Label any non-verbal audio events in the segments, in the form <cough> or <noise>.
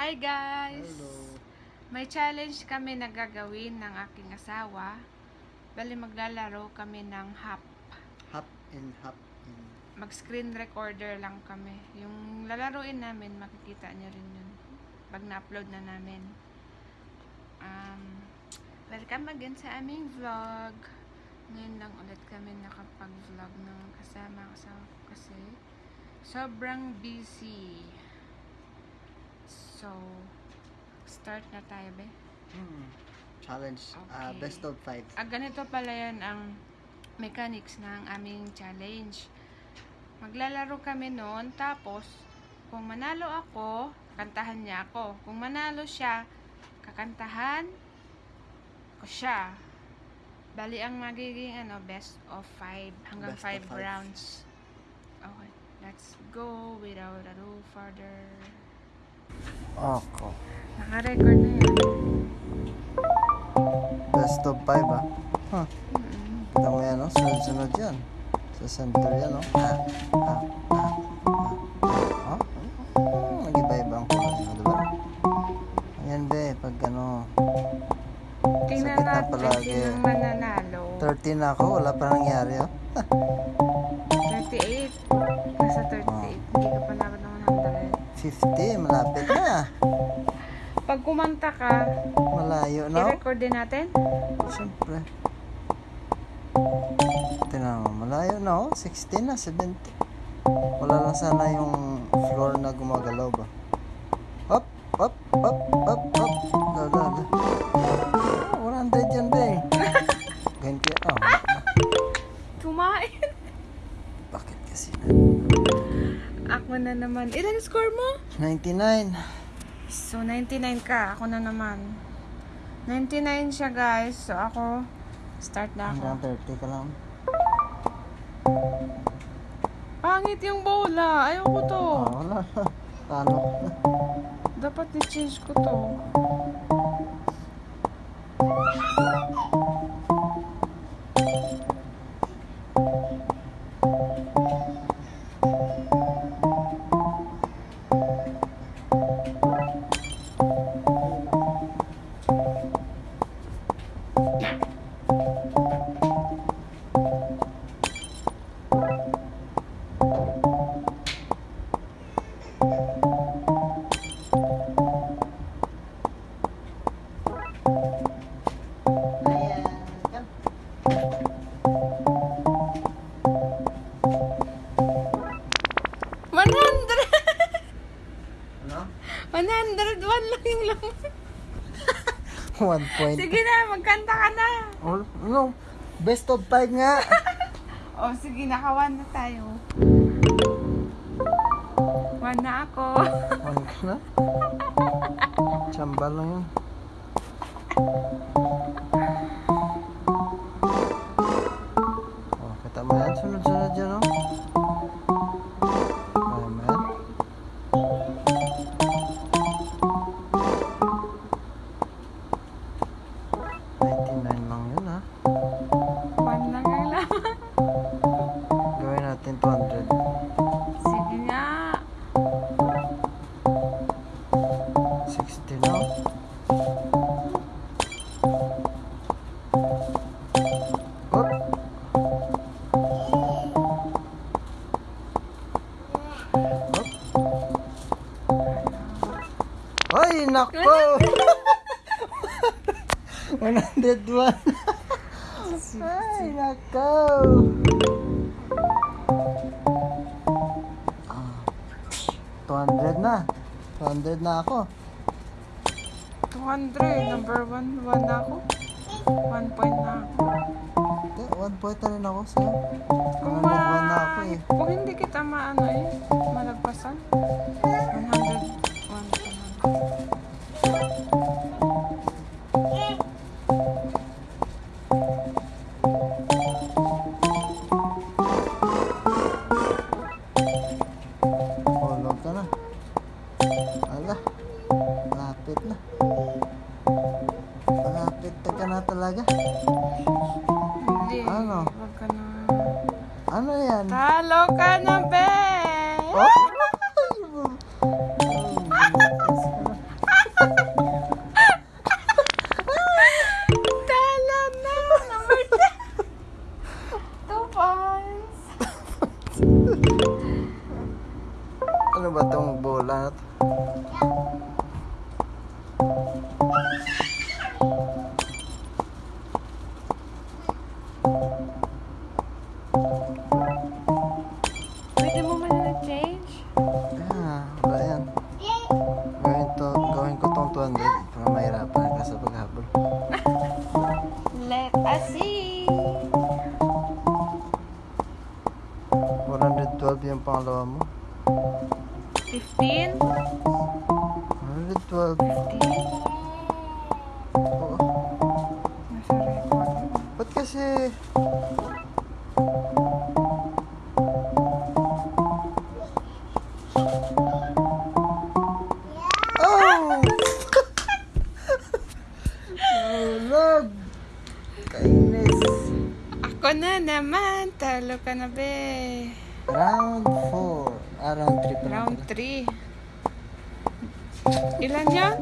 Hi guys! Hello. May challenge kami na gagawin ng aking asawa. Bali maglalaro kami ng hap. Hop and hop in. Mag-screen recorder lang kami. Yung lalaruin namin, makikita niyo rin yun. Pag na-upload na namin. Um, welcome again sa aming vlog. Ngayon lang ulit kami nakapag-vlog ng kasama ko kasi sobrang busy. So, start na tayo, be. Hmm. Challenge. ah, Okay. best of five. Ah, ganito pala yan ang mechanics ng aming challenge. Maglalaro kami noon, tapos, kung manalo ako, kantahan niya ako. Kung manalo siya, kakantahan ko siya. Bali, ang magiging ano, best of five, hanggang Best five, five. rounds. Okay, let's go without a do further. Ako. Naka-record na yan. Best of five ah. Huh. Kita mo yan, no? Sunod-sunod yan. Sa center yan, no? Ah, ah, ah, ah. Ah? Hmm, Nag-iba-iba ang kulay mo, diba? Ayan, be. Pag ano, Tingnan Sakit na palagi. sino mananalo. 13 na ako, wala pa nangyari, oh. <laughs> 38. Nasa 38. Hindi 50, malapit na. 100. Pag kumanta ka, Malayo na, oh. i-record din natin. Siyempre. Tingnan mo, malayo na oh. 16 na, 70. Wala lang sana yung floor na gumagalaw ba. Hop, hop, hop, hop, hop. La, la, la. Oh, 100 yan ba eh. Ganyan kaya, <laughs> oh. Kumain. Bakit kasi Ako na naman. Ilan score mo? 99. So, 99 ka. Ako na naman. 99 siya, guys. So, ako, start na ako. Hanggang 30 ka lang. Pangit yung bola. Ayoko to. Oh, wala. <laughs> Paano? Dapat i-change ko to. 1 point. Sige na, magkanta ka na. Oh, ano? Best of 5 nga. <laughs> O, sige, nakawan na tayo. One na ako. Ka na? <laughs> Tsamba lang yun. Nako! Ah, 200 na. 200 na ako. 200. Number one. One na ako. One point na ako. Hindi, one point na rin ako sa'yo. Kung 101 na ako ma... eh. Kung hindi kita maano eh. Malagpasan. 101 pa lang. Na, Oo. Nasa record. Ba't kasi... Oh! Ako na naman. Talo ka na, be. Round 4. Ah, round 3 pa lang Round pala. 3. Ilan yan?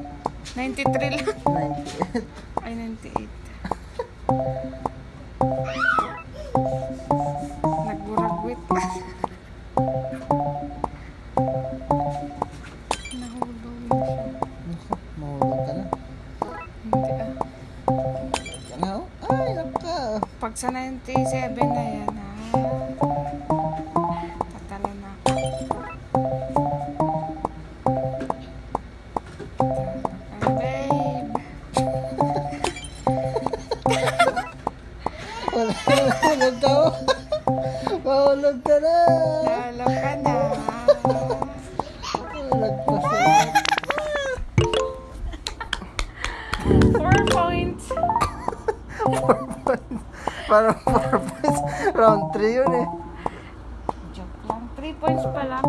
93 lang. 98. Ay, 98. Nagburagwit. Nahulog na siya. Mahulog ka na. Hindi ah. Ka na, oh. Ay, naka! Pag sa 97 na yan, ha? Nalaglag ka na. Nalaglag ka na. Nalaglag ka na. Four points. four points. Parang four points. Round three yun eh. Joke lang. Three points pala.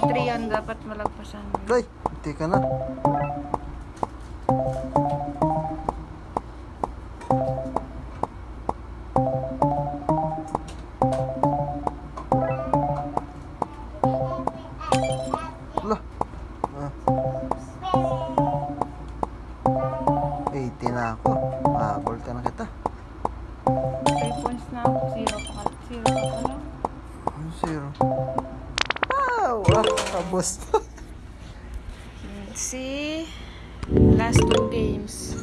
3 yan, dapat malagpasan. Ay, hindi ka na. Thank you. Tapos. <laughs> See? Last two games.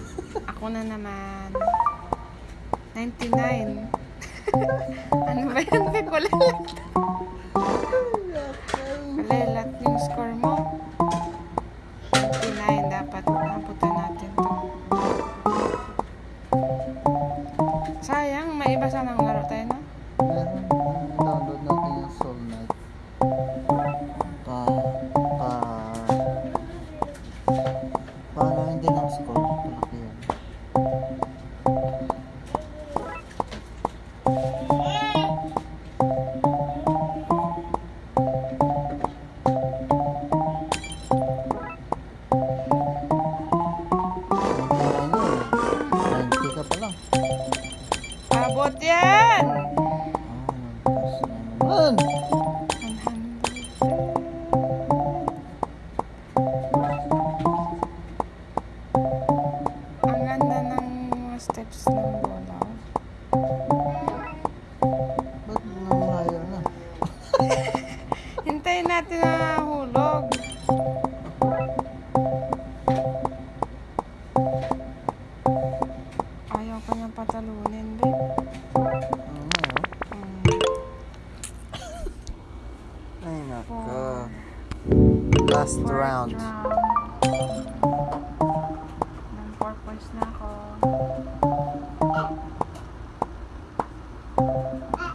Ako na naman. 99. <laughs> ano ba yan? Wala lahat yung score mo. 99 dapat. Nabutan natin to. Sayang, may iba sanang laro tayo na.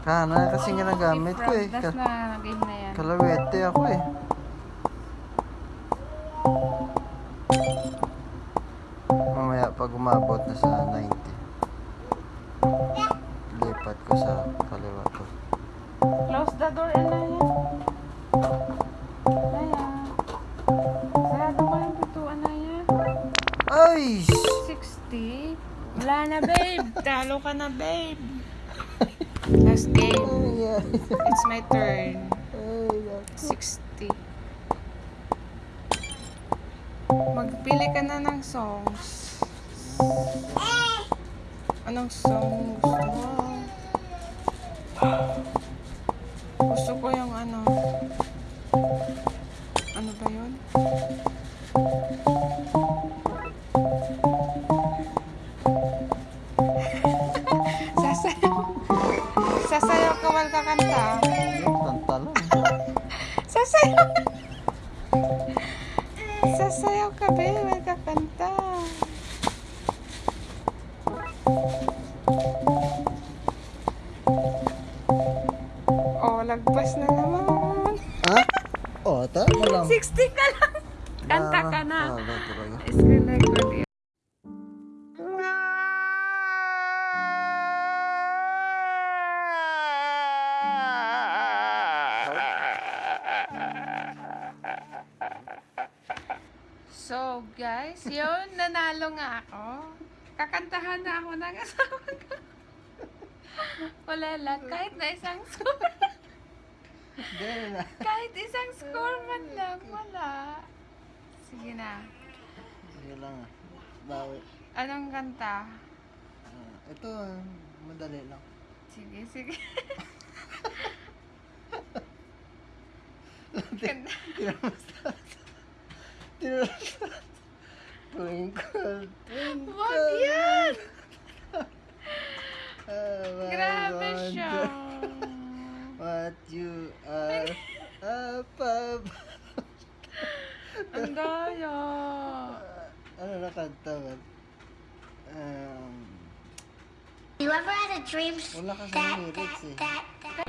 Kana kasi ginagamit ko eh. Ka- na game na yan. kalawete ako eh. Mamaya pag umabot na sa 90. Lipat ko sa kaliwa ko. Close the door, yung pintuan, Anaya. Ay! 60. Wala na, babe. Talo ka na, babe. <laughs> Last game. Ay, It's my turn. ay, nako. 60. Magpili ka na ng songs. Anong song gusto mo? Gusto ko yung. Ano Oh, lagpas na naman. Ha? Oh, ta mo lang. 60 ka lang. Kanta ka na. Ah, talaga? Screen record yun. So, guys, yun, nanalo nga ako. Kakantahan na ako ng asawa ko. <laughs> Wala lang, kahit na isang score. Kahit isang score man lang, wala. Sige na. Sige lang ah. Bawi. Anong kanta? Ah, ito, madali lang. Sige, sige. <laughs> Kanta. <laughs> Twinkle, twinkle. Wag yan! I Grabe siya. What you are above. Ang daya. ano na kanta ba? Um, You ever had a dream that, lyrics eh. that, that,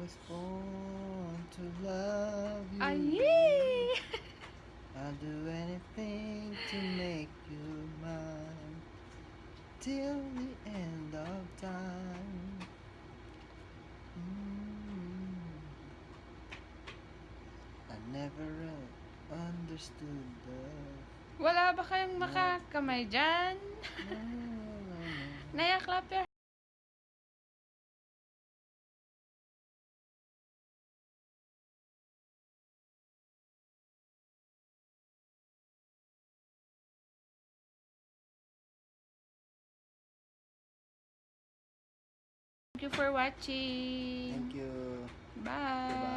was born to love you. Ay! <laughs> I'll do anything to make you mine till the end of time. Mm. I never understood love. Wala ba kayong makakamay dyan? Naya, clap your you for watching. Thank you. Bye. Goodbye.